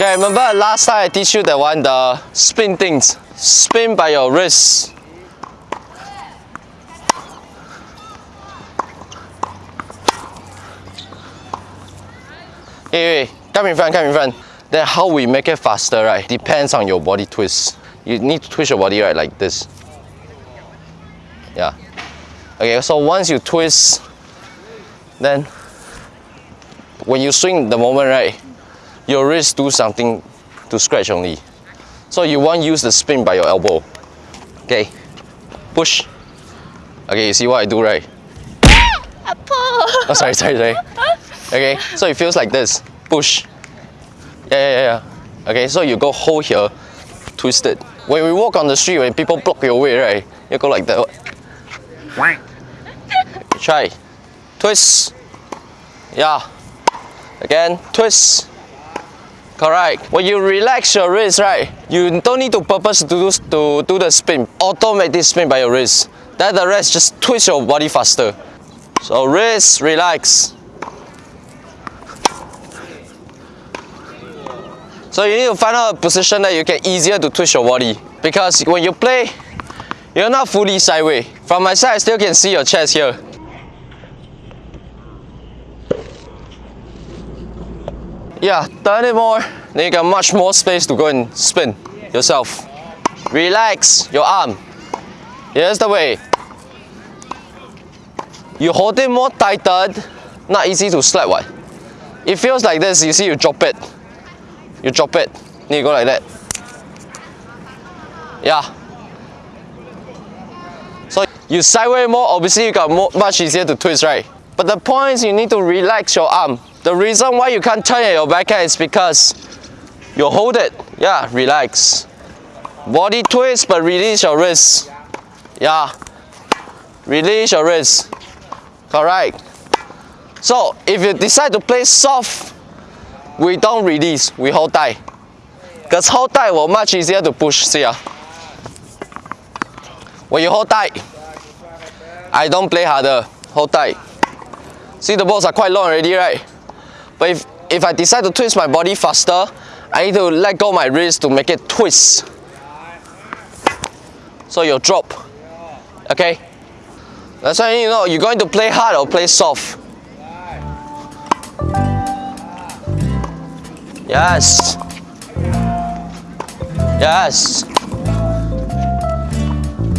Okay, remember last time I teach you that one, the spin things. Spin by your wrist. Hey, hey, come in front, come in front. Then how we make it faster, right? Depends on your body twist. You need to twist your body, right, like this. Yeah. Okay, so once you twist, then when you swing the moment, right, your wrist do something to scratch only. So you want use the spin by your elbow. Okay, push. Okay, you see what I do, right? Ah! Oh, sorry, sorry, sorry. Okay, so it feels like this. Push. Yeah, yeah, yeah. Okay, so you go hold here, twist it. When we walk on the street, when people block your way, right, you go like that. Try. Twist. Yeah. Again, twist. Correct. When you relax your wrist, right, you don't need to purpose to do, to do the spin. Automatic spin by your wrist. Then the rest, just twist your body faster. So wrist, relax. So you need to find out a position that you can easier to twist your body. Because when you play, you're not fully sideways. From my side, I still can see your chest here. Yeah, turn it more. Then you got much more space to go and spin yourself. Relax your arm. Here's the way. You hold it more tighter, not easy to slap what. It feels like this, you see you drop it. You drop it, then you go like that. Yeah. So you sideways more, obviously you got more, much easier to twist, right? But the point is you need to relax your arm. The reason why you can't turn your backhand is because you hold it. Yeah, relax. Body twist, but release your wrist. Yeah. Release your wrist. Correct. So if you decide to play soft, we don't release, we hold tight. Because hold tight will much easier to push, see ya. When you hold tight, I don't play harder, hold tight. See the balls are quite long already, right? But if, if I decide to twist my body faster, I need to let go my wrist to make it twist. So you drop, okay? That's why you know you're going to play hard or play soft. Yes. Yes.